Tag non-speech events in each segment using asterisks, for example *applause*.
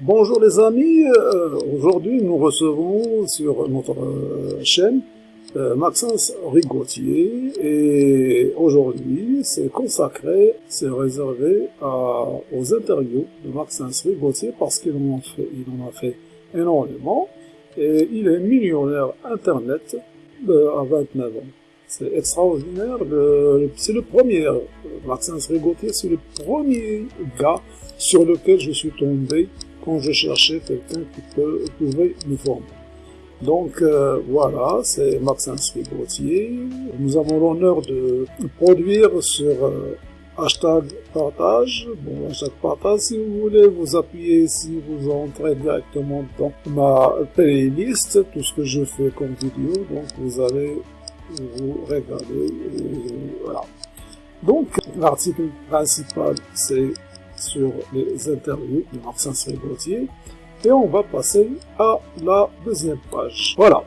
Bonjour les amis, euh, aujourd'hui nous recevons sur notre euh, chaîne euh, Maxence Rigotier et aujourd'hui c'est consacré, c'est réservé aux interviews de Maxence Rigotier parce qu'il en, a fait énormément et il est millionnaire internet à 29 ans. C'est extraordinaire, c'est le premier, Maxence Rigotier, c'est le premier gars sur lequel je suis tombé je cherchais quelqu'un qui peut, pouvait me former. Donc euh, voilà, c'est Maxence Rigotier. Nous avons l'honneur de produire sur euh, hashtag partage. Bon, hashtag partage, si vous voulez, vous appuyez ici, vous entrez directement dans ma playlist, tout ce que je fais comme vidéo, donc vous allez vous regarder, voilà. Donc, l'article principal, c'est sur les interviews de Maxence Rigotier. Et on va passer à la deuxième page. Voilà.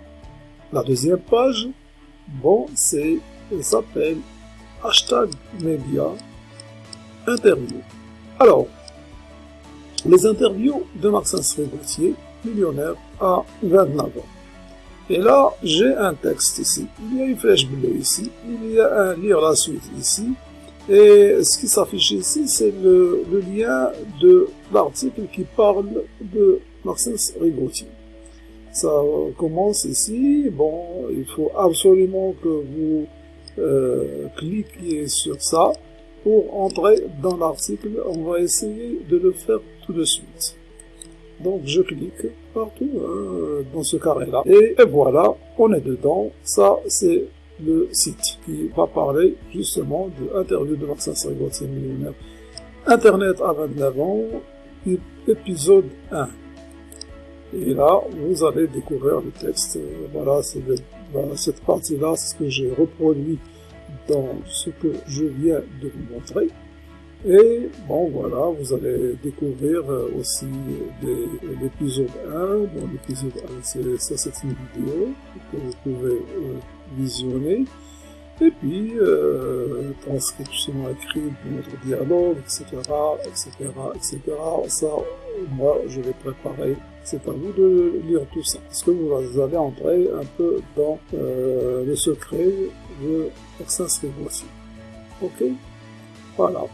La deuxième page, bon, c'est, s'appelle hashtag média interview. Alors, les interviews de Maxence Rigotier, millionnaire à 29 ans. Et là, j'ai un texte ici. Il y a une flèche bleue ici. Il y a un lire la suite ici. Et ce qui s'affiche ici, c'est le, lien de l'article qui parle de Maxence Rigotier. Ça commence ici. Bon, il faut absolument que vous euh, cliquiez sur ça pour entrer dans l'article. On va essayer de le faire tout de suite. Donc je clique partout hein, dans ce carré-là. Et, et voilà, on est dedans. Ça, c'est le site qui va parler justement de l'interview de Maxence Rigotier millionnaire. Internet à 29 ans, épisode 1. Et là, vous allez découvrir le texte. Voilà, c'est cette partie-là, ce que j'ai reproduit dans ce que je viens de vous montrer. Et bon, voilà, vous allez découvrir aussi l'épisode 1. Bon, l'épisode 1, ça c'est une vidéo que vous pouvez euh, visionner. Et puis, euh, transcription écrite de notre dialogue, etc., etc., etc. Ça, moi, je vais préparer. C'est à vous de lire tout ça. Parce que vous allez entrer un peu dans euh, le secret de Maxence aussi? Ok? Voilà.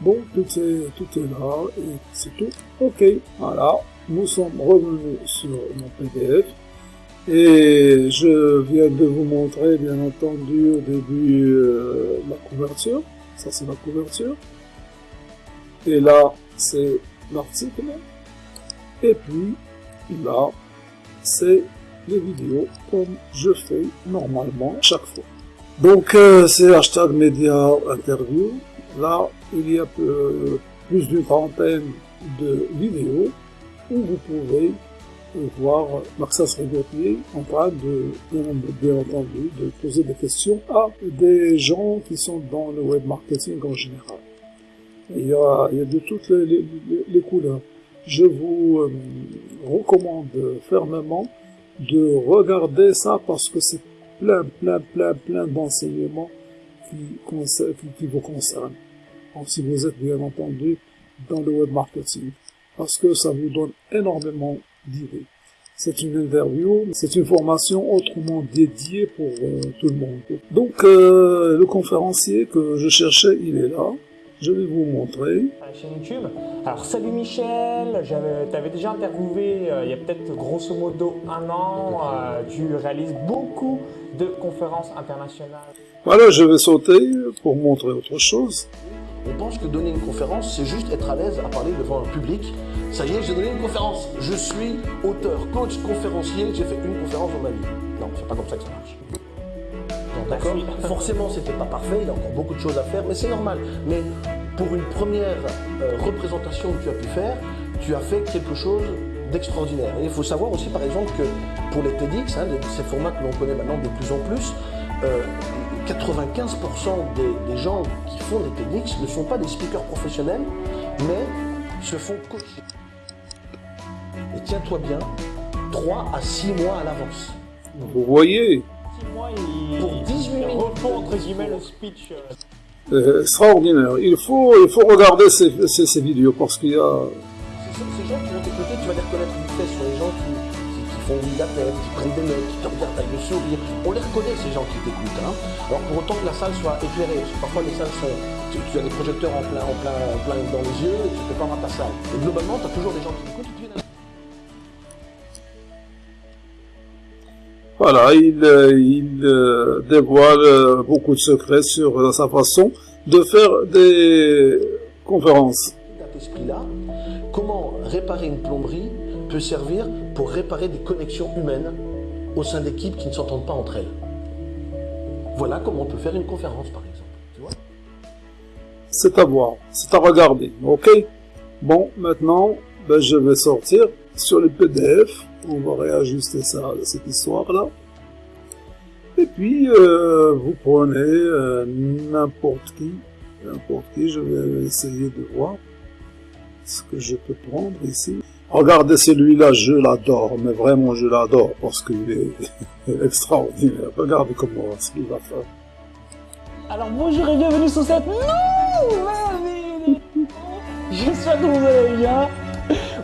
Bon, tout est, tout est là et c'est tout. Ok, voilà. Nous sommes revenus sur mon PDF. Et je viens de vous montrer, bien entendu, au début, euh, la couverture. Ça, c'est la couverture. Et là, c'est l'article. Et puis, là, c'est les vidéos comme je fais normalement chaque fois. Donc, euh, c'est hashtag média interview. Là, il y a plus d'une trentaine de vidéos où vous pouvez voir Maxence Rigotier en train de, bien entendu, de poser des questions à des gens qui sont dans le web marketing en général. Il y a, il y a de toutes les, couleurs. Je vous euh, recommande fermement de regarder ça parce que c'est plein, plein, plein, plein d'enseignements qui, vous concernent. Si vous êtes bien entendu dans le web marketing. Parce que ça vous donne énormément c'est une interview, c'est une formation autrement dédiée pour euh, tout le monde. Donc euh, le conférencier que je cherchais, il est là. Je vais vous montrer. La chaîne YouTube. Alors salut Michel, tu avais déjà interviewé euh, il y a peut-être grosso modo un an. tu réalises beaucoup de conférences internationales. Voilà, je vais sauter pour montrer autre chose. On pense que donner une conférence, c'est juste être à l'aise à parler devant un public. Ça y est, j'ai donné une conférence. Je suis auteur, coach, conférencier. J'ai fait une conférence dans ma vie. Non, c'est pas comme ça que ça marche. D'accord? Forcément, c'était pas parfait. Il y a encore beaucoup de choses à faire, mais c'est normal. Mais pour une première euh, représentation que tu as pu faire, tu as fait quelque chose d'extraordinaire. Et il faut savoir aussi, par exemple, que pour les TEDx, hein, ces formats que l'on connaît maintenant de plus en plus, euh, 95% des, gens qui font des TEDx ne sont pas des speakers professionnels, mais se font coacher. Et tiens-toi bien, 3 à 6 mois à l'avance. Vous voyez 6 mois, il, pour 18 minutes. entre guillemets le speech. Euh, euh, extraordinaire. Il faut, il faut regarder ces, ces, ces vidéos parce qu'il y a... Ces gens qui ont côté, tu vas les reconnaître vite fait sur les gens qui font oui qui prennent des notes, qui te regardent avec le sourire. On les reconnaît, ces gens qui t'écoutent. Hein. Alors pour autant que la salle soit éclairée, parce que parfois les salles sont. Tu, tu as des projecteurs en plein, en, plein, en plein dans les yeux et tu ne peux pas voir ta salle. Et globalement, tu as toujours des gens qui t'écoutent Voilà, il, euh, il euh, dévoile euh, beaucoup de secrets sur euh, sa façon de faire des conférences. cet esprit-là, comment réparer une plomberie peut servir pour réparer des connexions humaines au sein d'équipes qui ne s'entendent pas entre elles. Voilà comment on peut faire une conférence, par exemple. C'est à voir, c'est à regarder, ok? Bon, maintenant, ben, je vais sortir sur le PDF, on va réajuster ça, cette histoire-là. Et puis, euh, vous prenez euh, n'importe qui, n'importe qui, je vais essayer de voir ce que je peux prendre ici. Regardez celui-là, je l'adore, mais vraiment je l'adore parce qu'il est *laughs* extraordinaire. Regardez comment ce qu'il va faire. Alors bonjour et bienvenue sur cette nouvelle vidéo. J'espère que vous allez bien.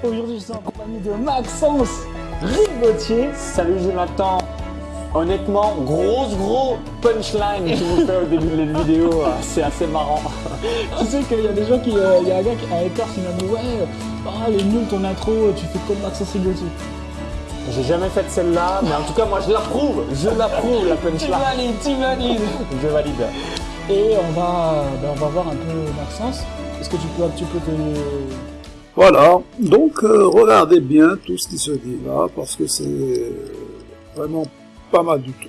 Aujourd'hui, je suis en compagnie de Maxence Rigotier. Salut Jonathan. Honnêtement, grosse gros punchline que vous faites au début de la vidéo, ah, c'est assez marrant. *laughs* Tu sais qu'il y a des gens qui. euh, Il y a un gars, qui- un hater qui m'a dit Ouais, ah, elle est nulle ton intro, tu fais comme Maxence Rigotier. J'ai jamais fait celle-là, mais en tout cas, moi je l'approuve. Je l'approuve la Tu punchline. valides, tu valides Je valide. Et on va, ben, on va voir un peu Maxence. Est-ce que tu peux un petit peu te. Voilà, donc euh, regardez bien tout ce qui se dit là, parce que c'est vraiment pas mal du tout.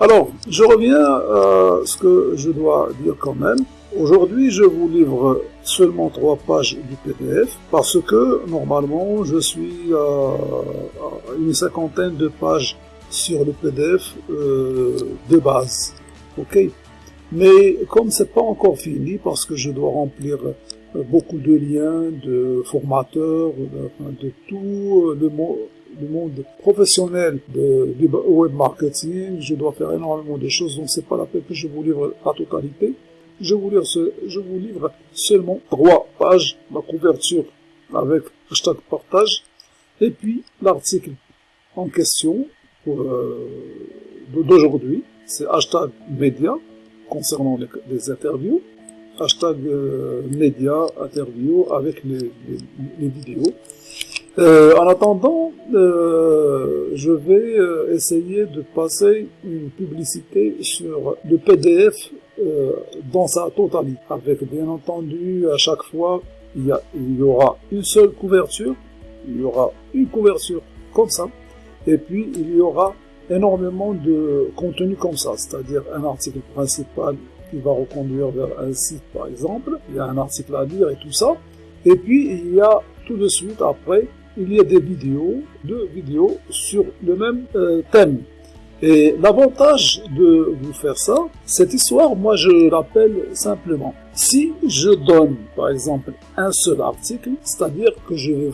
Alors, je reviens à ce que je dois dire quand même. Aujourd'hui, je vous livre seulement trois pages du PDF, parce que normalement, je suis à, à une cinquantaine de pages sur le PDF euh, de base. Ok? Mais comme c'est pas encore fini, parce que je dois remplir euh, beaucoup de liens de formateurs, de, de tout euh, le, mo- le monde professionnel du web marketing. Je dois faire énormément de choses, donc c'est pas la peine que je vous livre la totalité. Je vous livre, je vous livre seulement trois pages, la couverture avec hashtag partage, et puis l'article en question euh, d'aujourd'hui, c'est hashtag média concernant les, interviews hashtag euh, média interview avec les vidéos. Euh, en attendant, euh, je vais euh, essayer de passer une publicité sur le PDF euh, dans sa totalité, avec bien entendu à chaque fois il y, a, il y aura une seule couverture, il y aura une couverture comme ça, et puis il y aura énormément de contenu comme ça, c'est-à-dire un article principal qui va reconduire vers un site par exemple, il y a un article à lire et tout ça, et puis il y a tout de suite après, il y a des vidéos, deux vidéos sur le même euh, thème. Et l'avantage de vous faire ça, cette histoire, moi je l'appelle simplement. Si je donne par exemple un seul article, c'est-à-dire que je vais,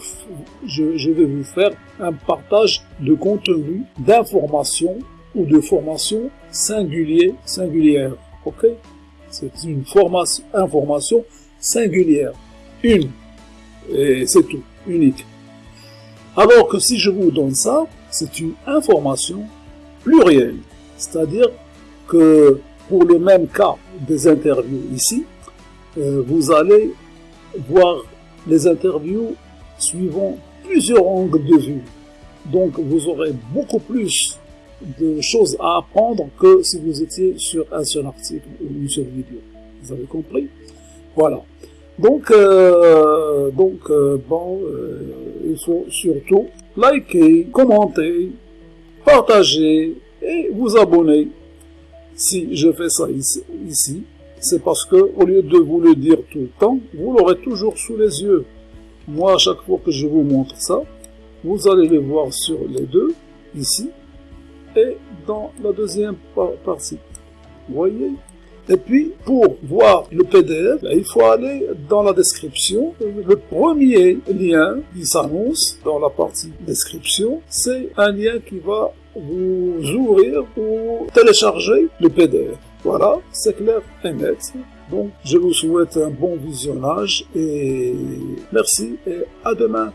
je, vais vous faire un partage de contenu, d'information ou de formation singulier, singulière. Ok? C'est une formation, information singulière. Une. Et c'est tout. Unique. Alors que si je vous donne ça, c'est une information plurielle. C'est-à-dire que pour le même cas des interviews ici, euh, vous allez voir les interviews suivant plusieurs angles de vue. Donc vous aurez beaucoup plus de choses à apprendre que si vous étiez sur un seul article ou une seule vidéo. Vous avez compris? Voilà. Donc, euh, donc euh, bon, euh, il faut surtout liker, commenter, partager et vous abonner. Si je fais ça ici, c'est parce que au lieu de vous le dire tout le temps, vous l'aurez toujours sous les yeux. Moi, à chaque fois que je vous montre ça, vous allez le voir sur les deux, ici, et dans la deuxième par- partie. Voyez? Et puis, pour voir le PDF, ben, il faut aller dans la description. Le premier lien qui s'annonce dans la partie description, c'est un lien qui va vous ouvrir ou télécharger le PDF. Voilà, c'est clair et net. Donc, je vous souhaite un bon visionnage et merci et à demain.